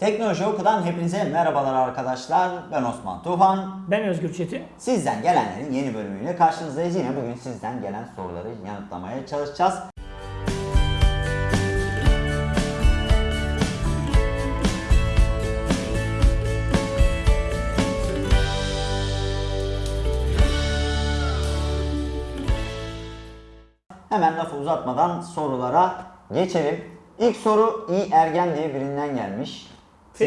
Teknoloji Oku'dan hepinize merhabalar arkadaşlar. Ben Osman Tufan. Ben Özgür Çetin. Sizden gelenlerin yeni bölümüyle karşınızdayız. Yine bugün sizden gelen soruları yanıtlamaya çalışacağız. Hemen lafı uzatmadan sorulara geçelim. İlk soru İ Ergen diye birinden gelmiş.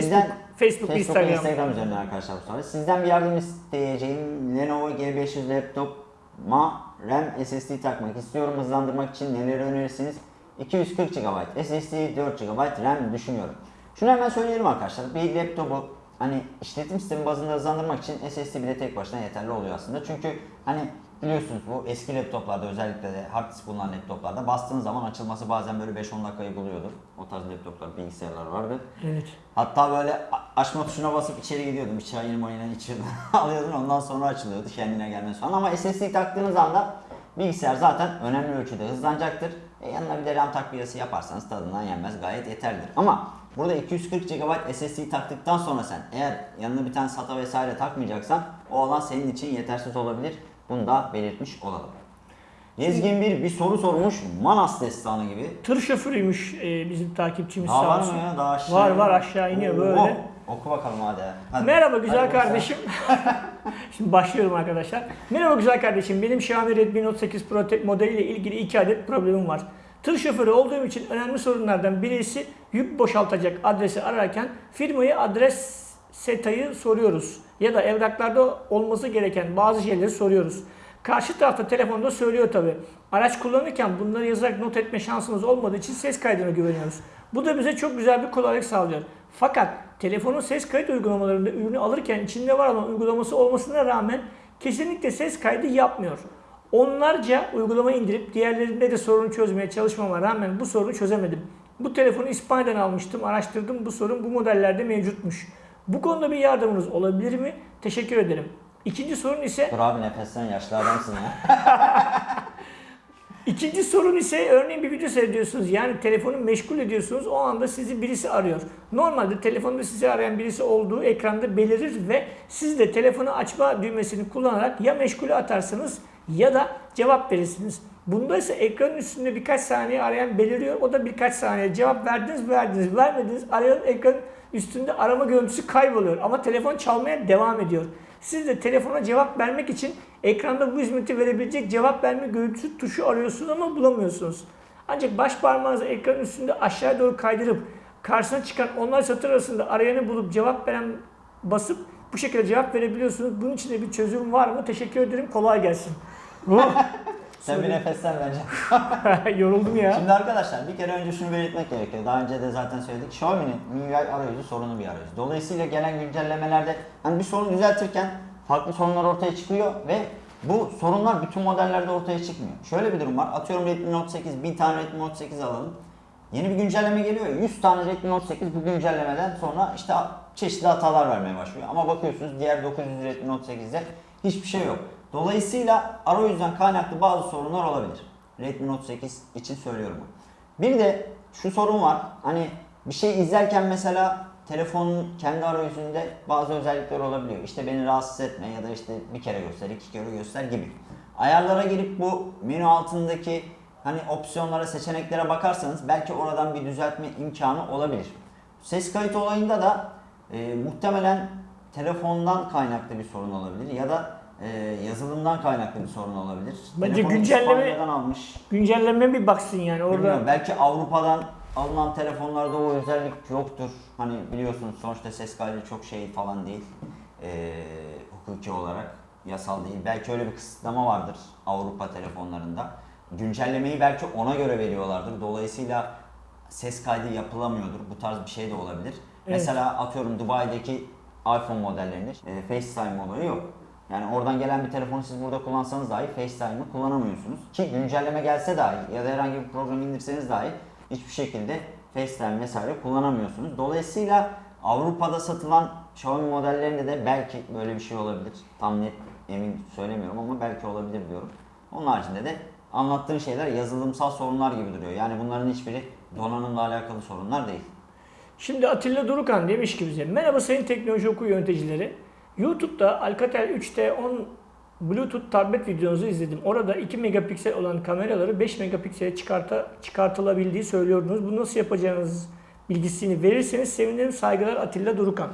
Facebook, Facebook, ve Instagram. Instagram üzerinden arkadaşlar bu soru. Sizden bir yardım isteyeceğim Lenovo G500 laptop'a RAM SSD takmak istiyorum. Hızlandırmak için neleri önerirsiniz? 240 GB SSD, 4 GB RAM düşünüyorum. Şunu hemen söyleyelim arkadaşlar. Bir laptopu hani işletim sistemi bazında hızlandırmak için SSD bile tek başına yeterli oluyor aslında. Çünkü hani biliyorsunuz bu eski laptoplarda özellikle de hard disk bulunan laptoplarda bastığınız zaman açılması bazen böyle 5-10 dakikayı buluyordu. O tarz laptoplar, bilgisayarlar vardı. Evet. Hatta böyle açma tuşuna basıp içeri gidiyordum. Bir çayını mayını içiyordun. alıyordun ondan sonra açılıyordu kendine gelmesi falan. Ama SSD taktığınız anda bilgisayar zaten önemli ölçüde hızlanacaktır. E yanına bir de RAM takviyesi yaparsanız tadından yenmez gayet yeterlidir. Ama burada 240 GB SSD taktıktan sonra sen eğer yanına bir tane SATA vesaire takmayacaksan o alan senin için yetersiz olabilir. Bunu da belirtmiş olalım. Gezgin bir bir soru sormuş. Manas destanı gibi. Tır şoförüymüş e, bizim takipçimiz Daha sağ var olsun. mı ya? Daha aşağı Var var aşağı iniyor Oo, böyle. Oku bakalım hadi. hadi. Merhaba güzel Hadi kardeşim. Şimdi başlıyorum arkadaşlar. Merhaba güzel kardeşim. Benim Xiaomi Redmi Note 8 Pro modeliyle ilgili iki adet problemim var. Tır şoförü olduğum için önemli sorunlardan birisi yük boşaltacak adresi ararken firmayı adres setayı soruyoruz. Ya da evraklarda olması gereken bazı şeyleri soruyoruz. Karşı tarafta telefonda söylüyor tabi. Araç kullanırken bunları yazarak not etme şansımız olmadığı için ses kaydına güveniyoruz. Bu da bize çok güzel bir kolaylık sağlıyor. Fakat telefonun ses kayıt uygulamalarında ürünü alırken içinde var olan uygulaması olmasına rağmen kesinlikle ses kaydı yapmıyor. Onlarca uygulama indirip diğerlerinde de sorunu çözmeye çalışmama rağmen bu sorunu çözemedim. Bu telefonu İspanya'dan almıştım, araştırdım bu sorun bu modellerde mevcutmuş. Bu konuda bir yardımınız olabilir mi? Teşekkür ederim. İkinci sorun ise Dur abi nefesten yaşlı adamsın ya. İkinci sorun ise örneğin bir video seyrediyorsunuz. Yani telefonu meşgul ediyorsunuz. O anda sizi birisi arıyor. Normalde telefonda sizi arayan birisi olduğu ekranda belirir ve siz de telefonu açma düğmesini kullanarak ya meşgule atarsınız ya da cevap verirsiniz. Bunda ise ekranın üstünde birkaç saniye arayan beliriyor. O da birkaç saniye cevap verdiniz verdiniz vermediniz. Arayan ekranın üstünde arama görüntüsü kayboluyor. Ama telefon çalmaya devam ediyor. Siz de telefona cevap vermek için ekranda bu hizmeti verebilecek cevap verme görüntüsü tuşu arıyorsunuz ama bulamıyorsunuz. Ancak baş parmağınızı ekranın üstünde aşağı doğru kaydırıp karşısına çıkan onlar satır arasında arayanı bulup cevap veren basıp bu şekilde cevap verebiliyorsunuz. Bunun için de bir çözüm var mı? Teşekkür ederim. Kolay gelsin. Sen bir nefesten bence. Yoruldum ya. Şimdi arkadaşlar bir kere önce şunu belirtmek gerekiyor. Daha önce de zaten söyledik. Xiaomi'nin MIUI arayüzü sorunlu bir arayüz. Dolayısıyla gelen güncellemelerde hani bir sorun düzeltirken farklı sorunlar ortaya çıkıyor ve bu sorunlar bütün modellerde ortaya çıkmıyor. Şöyle bir durum var. Atıyorum Redmi Note 8, 1000 tane Redmi Note 8 alalım. Yeni bir güncelleme geliyor. 100 tane Redmi Note 8 bu güncellemeden sonra işte çeşitli hatalar vermeye başlıyor. Ama bakıyorsunuz diğer 900 Redmi Note 8'de hiçbir şey yok. Dolayısıyla arayüzden kaynaklı bazı sorunlar olabilir. Redmi Note 8 için söylüyorum bunu. Bir de şu sorun var. Hani bir şey izlerken mesela telefonun kendi arayüzünde bazı özellikler olabiliyor. İşte beni rahatsız etme ya da işte bir kere göster, iki kere göster gibi. Ayarlara girip bu menü altındaki hani opsiyonlara, seçeneklere bakarsanız belki oradan bir düzeltme imkanı olabilir. Ses kayıt olayında da e, muhtemelen telefondan kaynaklı bir sorun olabilir ya da e, yazılımdan kaynaklı bir sorun olabilir. Bence Telefonu güncelleme- almış. Güncelleme bir baksın yani orada. Bilmiyorum, belki Avrupa'dan alınan telefonlarda o özellik yoktur. Hani biliyorsunuz sonuçta ses kaydı çok şey falan değil. Ee, hukuki olarak yasal değil. Belki öyle bir kısıtlama vardır Avrupa telefonlarında. Güncellemeyi belki ona göre veriyorlardır. Dolayısıyla ses kaydı yapılamıyordur. Bu tarz bir şey de olabilir. Evet. Mesela atıyorum Dubai'deki iPhone modellerinde e, FaceTime olayı yok. Yani oradan gelen bir telefonu siz burada kullansanız dahi FaceTime'ı kullanamıyorsunuz. Ki güncelleme gelse dahi ya da herhangi bir program indirseniz dahi hiçbir şekilde FaceTime vesaire kullanamıyorsunuz. Dolayısıyla Avrupa'da satılan Xiaomi modellerinde de belki böyle bir şey olabilir. Tam net emin söylemiyorum ama belki olabilir diyorum. Onun haricinde de anlattığın şeyler yazılımsal sorunlar gibi duruyor. Yani bunların hiçbiri donanımla alakalı sorunlar değil. Şimdi Atilla Durukan demiş ki bize merhaba sayın teknoloji oku yöneticileri. YouTube'da Alcatel 3T 10 Bluetooth tablet videonuzu izledim. Orada 2 megapiksel olan kameraları 5 megapiksele çıkarta, çıkartılabildiği söylüyordunuz. Bunu nasıl yapacağınız bilgisini verirseniz sevinirim. Saygılar Atilla Durukan.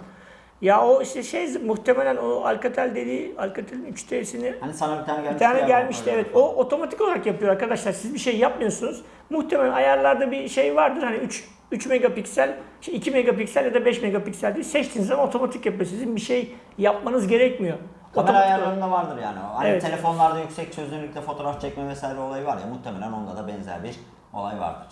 Ya o işte şey muhtemelen o Alcatel dediği Alcatel'in 3T'sini Hani sana bir tane gelmişti. bir tane gelmişti evet. O otomatik olarak yapıyor arkadaşlar. Siz bir şey yapmıyorsunuz. Muhtemelen ayarlarda bir şey vardır. Hani 3 3 megapiksel, şey 2 megapiksel ya da 5 megapiksel diye seçtiğiniz zaman otomatik yapıyor. Sizin bir şey yapmanız gerekmiyor. Kamera Otomatik ayarlarında vardır yani. Hani Evet. telefonlarda yüksek çözünürlükte fotoğraf çekme vesaire olayı var ya muhtemelen onda da benzer bir olay vardır.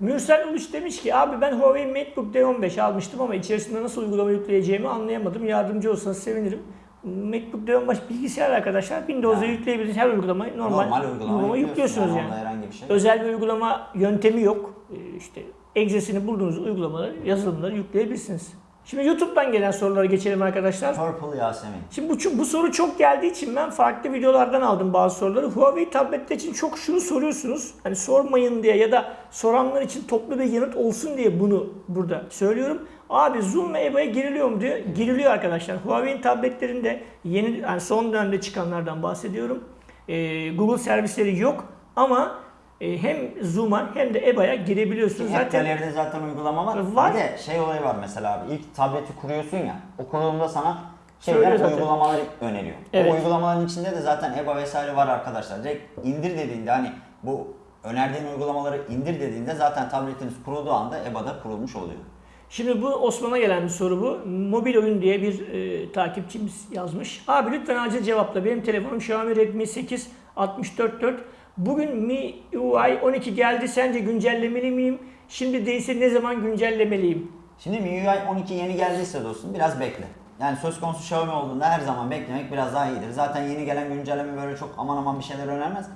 Mürsel Uluç demiş ki abi ben Huawei MateBook D15 almıştım ama içerisinde nasıl uygulama yükleyeceğimi anlayamadım. Yardımcı olsanız sevinirim. MacBook D15 bilgisayar arkadaşlar. Windows'a Yani. yükleyebildiğiniz her uygulamayı normal, Normal uygulama, yüklüyorsunuz yani. Herhangi bir şey. Özel bir uygulama yöntemi yok. Ee, İşte egzesini bulduğunuz uygulamaları, yazılımları yükleyebilirsiniz. Şimdi YouTube'dan gelen sorulara geçelim arkadaşlar. Purple Yasemin. Şimdi bu, bu soru çok geldiği için ben farklı videolardan aldım bazı soruları. Huawei tabletler için çok şunu soruyorsunuz. Hani sormayın diye ya da soranlar için toplu bir yanıt olsun diye bunu burada söylüyorum. Abi Zoom ve EBA'ya giriliyor mu diyor. Giriliyor arkadaşlar. Huawei'in tabletlerinde yeni yani son dönemde çıkanlardan bahsediyorum. Ee, Google servisleri yok ama hem Zoom'a hem de EBA'ya girebiliyorsunuz. Zaten galeride zaten uygulama var. Var. Bir de şey olayı var mesela abi. İlk tableti kuruyorsun ya. O kurulumda sana şeyler uygulamalar öneriyor. Evet. O uygulamaların içinde de zaten EBA vesaire var arkadaşlar. Direkt indir dediğinde hani bu önerdiğin uygulamaları indir dediğinde zaten tabletiniz kurulduğu anda EBA'da kurulmuş oluyor. Şimdi bu Osman'a gelen bir soru bu. Mobil oyun diye bir e, takipçimiz yazmış. Abi lütfen acil cevapla. Benim telefonum Xiaomi Redmi 8 644. Bugün MIUI 12 geldi. Sence güncellemeli miyim? Şimdi değilse ne zaman güncellemeliyim? Şimdi MIUI 12 yeni geldiyse dostum biraz bekle. Yani söz konusu Xiaomi olduğunda her zaman beklemek biraz daha iyidir. Zaten yeni gelen güncelleme böyle çok aman aman bir şeyler önermez.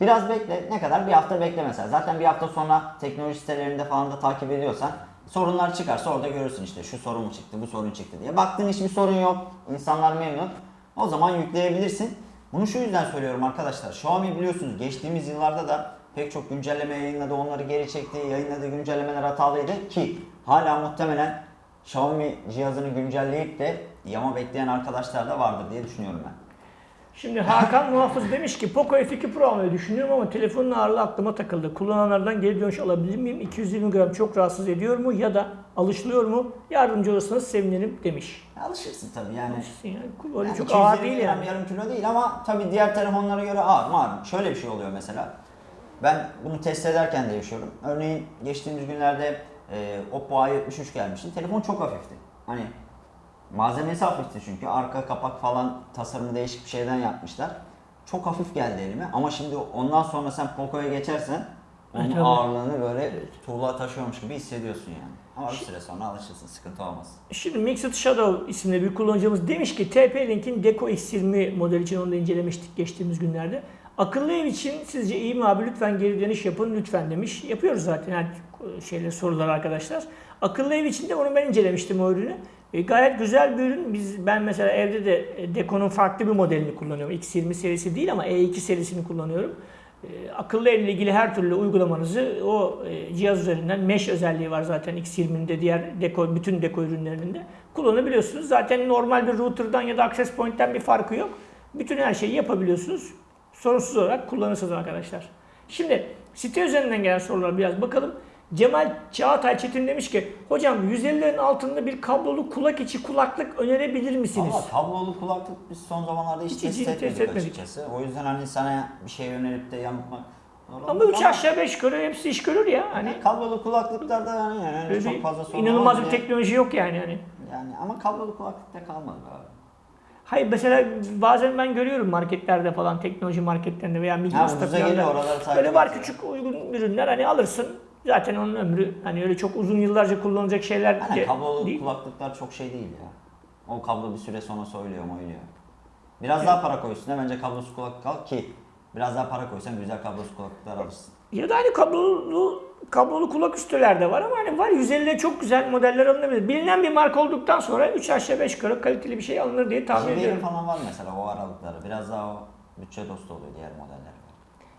Biraz bekle. Ne kadar? Bir hafta bekle mesela. Zaten bir hafta sonra teknoloji sitelerinde falan da takip ediyorsan sorunlar çıkarsa orada görürsün işte şu sorun mu çıktı, bu sorun çıktı diye. Baktın hiçbir sorun yok, insanlar memnun. O zaman yükleyebilirsin. Bunu şu yüzden söylüyorum arkadaşlar. Xiaomi biliyorsunuz geçtiğimiz yıllarda da pek çok güncelleme yayınladı, onları geri çekti, yayınladığı güncellemeler hatalıydı ki hala muhtemelen Xiaomi cihazını güncelleyip de yama bekleyen arkadaşlar da vardır diye düşünüyorum ben. Şimdi Hakan Muhafız demiş ki Poco F2 Pro almayı düşünüyorum ama telefonun ağırlığı aklıma takıldı. Kullananlardan geri dönüş alabilir miyim? 220 gram çok rahatsız ediyor mu ya da alışılıyor mu? Yardımcı olursanız sevinirim demiş. Alışırsın tabii yani. Yani böyle Yani çok 220 ağır değil yani. Yarım kilo değil ama tabii diğer telefonlara göre ağır mı ağır. Şöyle bir şey oluyor mesela. Ben bunu test ederken de yaşıyorum. Örneğin geçtiğimiz günlerde e, Oppo A73 gelmişti. Telefon çok hafifti. Hani malzemesi hafifti çünkü. Arka kapak falan tasarımı değişik bir şeyden yapmışlar. Çok hafif geldi elime ama şimdi ondan sonra sen Poco'ya geçersen onun Evet, ağırlığını böyle tuğla taşıyormuş gibi hissediyorsun yani. Ama bir süre sonra alışırsın, sıkıntı olmaz. Şimdi Mixed Shadow isimli bir kullanıcımız demiş ki TP-Link'in Deco X20 modeli için onu da incelemiştik geçtiğimiz günlerde. Akıllı ev için sizce iyi mi abi? Lütfen geri dönüş yapın lütfen demiş. Yapıyoruz zaten yani şeyler sorular arkadaşlar. Akıllı ev için de onu ben incelemiştim o ürünü. E, gayet güzel bir ürün. Biz ben mesela evde de e, Deco'nun farklı bir modelini kullanıyorum. X20 serisi değil ama E2 serisini kullanıyorum. E, akıllı evle ilgili her türlü uygulamanızı o e, cihaz üzerinden mesh özelliği var zaten X20'nin de diğer Deco bütün Deco ürünlerinde kullanabiliyorsunuz. Zaten normal bir router'dan ya da access point'ten bir farkı yok. Bütün her şeyi yapabiliyorsunuz. Sorunsuz olarak kullanırsınız arkadaşlar. Şimdi site üzerinden gelen sorulara biraz bakalım. Cemal Çağatay Çetin demiş ki hocam 150'lerin altında bir kablolu kulak içi kulaklık önerebilir misiniz? Ama kablolu kulaklık biz son zamanlarda hiç, Hiç- test etmedik, test etmedik. açıkçası. O yüzden hani sana bir şey önerip de yanıltmak Ama olur 3 aşağı 5 yukarı hepsi iş görür ya. Hani Yani kablolu kulaklıklarda yani, yani öyle çok fazla sorun inanılmaz bir teknoloji yok yani. Hani. Yani ama kablolu kulaklıkta kalmadı abi. Hayır mesela bazen ben görüyorum marketlerde falan teknoloji marketlerinde veya Migros'ta falan böyle var küçük uygun ürünler hani alırsın. Zaten onun ömrü hani öyle çok uzun yıllarca kullanılacak şeyler Hani de kablolu değil. kulaklıklar çok şey değil ya. O kablo bir süre sonra soyuluyor moyuluyor. Biraz daha para koy üstüne bence kablosuz kulaklık al ki biraz daha para koysan güzel kablosuz kulaklıklar alırsın. Ya da hani kablolu kablolu kulak üstüler de var ama hani var 150'de çok güzel modeller alınabilir. Bilinen bir marka olduktan sonra 3 aşağı 5 yukarı kaliteli bir şey alınır diye tahmin JBL'in ediyorum. falan var mesela o aralıkları. Biraz daha o bütçe dostu oluyor diğer modeller.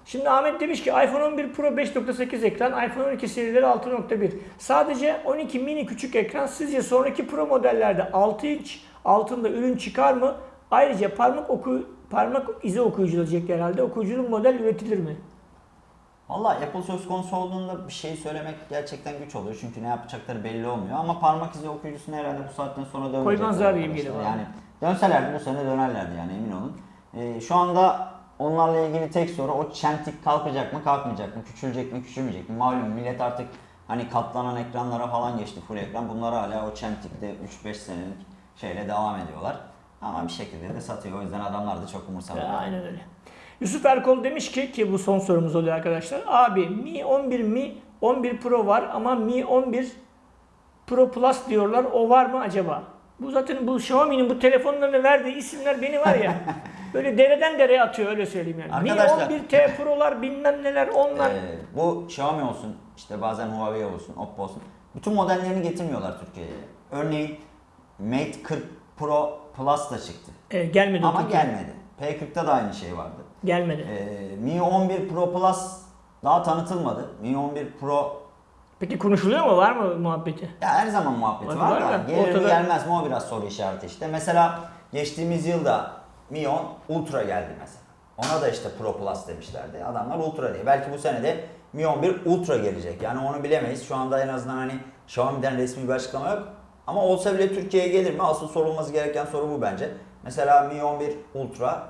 Şimdi Ahmet demiş ki iPhone 11 Pro 5.8 ekran, iPhone 12 serileri 6.1. Sadece 12 mini küçük ekran. Sizce sonraki Pro modellerde 6 inç altında ürün çıkar mı? Ayrıca parmak oku parmak izi okuyucu olacak herhalde. Okuyuculu model üretilir mi? Valla Apple söz konusu olduğunda bir şey söylemek gerçekten güç oluyor. Çünkü ne yapacakları belli olmuyor. Ama parmak izi okuyucusunu herhalde bu saatten sonra dönmeyecekler. Koymazlar gibi geliyor. Yani dönselerdi bu sene dönerlerdi yani emin olun. Ee, şu anda onlarla ilgili tek soru o çentik kalkacak mı kalkmayacak mı? Küçülecek mi küçülmeyecek mi? Malum millet artık hani katlanan ekranlara falan geçti full ekran. Bunlar hala o çentikte 3-5 senelik şeyle devam ediyorlar. Ama bir şekilde de satıyor. O yüzden adamlar da çok umursamıyor. Aynen öyle. Yusuf Erkol demiş ki ki bu son sorumuz oluyor arkadaşlar. Abi Mi 11 Mi 11 Pro var ama Mi 11 Pro Plus diyorlar. O var mı acaba? Bu zaten bu Xiaomi'nin bu telefonlarına verdiği isimler beni var ya böyle dereden dereye atıyor öyle söyleyeyim yani. Arkadaşlar- Mi 11T Pro'lar bilmem neler onlar. Ee, bu Xiaomi olsun, işte bazen Huawei olsun, Oppo olsun. Bütün modellerini getirmiyorlar Türkiye'ye. Örneğin Mate 40 Pro Plus da çıktı. Ee, gelmedi Ama Türkiye'ye. gelmedi. P40'ta da aynı şey vardı. Gelmedi. Ee, Mi 11 Pro Plus daha tanıtılmadı. Mi 11 Pro Peki konuşuluyor mu? Var mı muhabbeti? ya her zaman muhabbeti Var, var, var da gelir ortada- gelmez mi o biraz soru işareti işte. Mesela geçtiğimiz yılda Mi 10 Ultra geldi mesela. Ona da işte Pro Plus demişlerdi. Adamlar Ultra diye. Belki bu sene de Mi 11 Ultra gelecek. Yani onu bilemeyiz. Şu anda en azından hani Xiaomi'den resmi bir açıklama yok. Ama olsa bile Türkiye'ye gelir mi? Asıl sorulması gereken soru bu bence. Mesela Mi 11 Ultra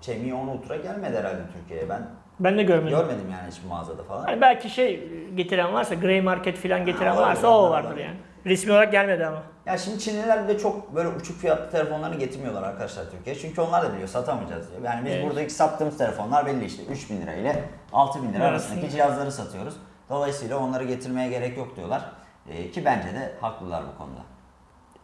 şey Mi 10 Ultra gelmedi herhalde Türkiye'ye. Ben Ben de görmedim. görmedim yani hiçbir mağazada falan. Hani belki şey getiren varsa, Grey Market falan getiren Ha, varsa o vardır yani. Resmi olarak gelmedi ama. Ya şimdi Çinliler de çok böyle uçuk fiyatlı telefonlarını getirmiyorlar arkadaşlar Türkiye'ye. Çünkü onlar da biliyor satamayacağız diyor. Yani biz Evet. buradaki sattığımız telefonlar belli işte 3000 lira ile 6000 lira arasındaki cihazları satıyoruz. Dolayısıyla onları getirmeye gerek yok diyorlar. Ee, ki bence de haklılar bu konuda.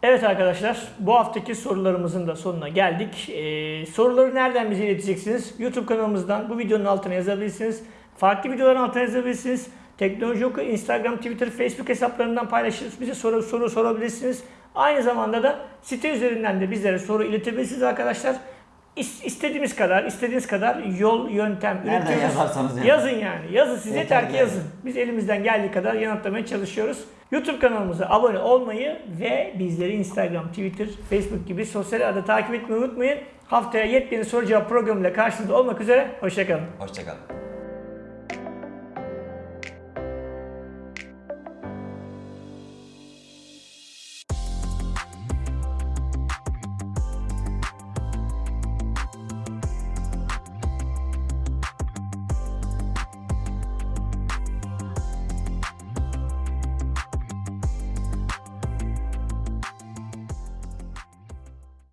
Evet arkadaşlar bu haftaki sorularımızın da sonuna geldik. Ee, soruları nereden bize ileteceksiniz? YouTube kanalımızdan bu videonun altına yazabilirsiniz. Farklı videoların altına yazabilirsiniz. Teknoloji Oku Instagram, Twitter, Facebook hesaplarından paylaşırız. Bize soru, soru sorabilirsiniz. Aynı zamanda da site üzerinden de bizlere soru iletebilirsiniz arkadaşlar. İs- İstediğimiz kadar, istediğiniz kadar yol, yöntem üretiyoruz. yazarsanız yazın. Yazın yani. Yazın siz Yeter ki yazın. Biz elimizden geldiği kadar yanıtlamaya çalışıyoruz. YouTube kanalımıza abone olmayı ve bizleri Instagram, Twitter, Facebook gibi sosyal ağda takip etmeyi unutmayın. Haftaya yepyeni soru cevap programıyla karşınızda olmak üzere. Hoşçakalın. Hoşçakalın.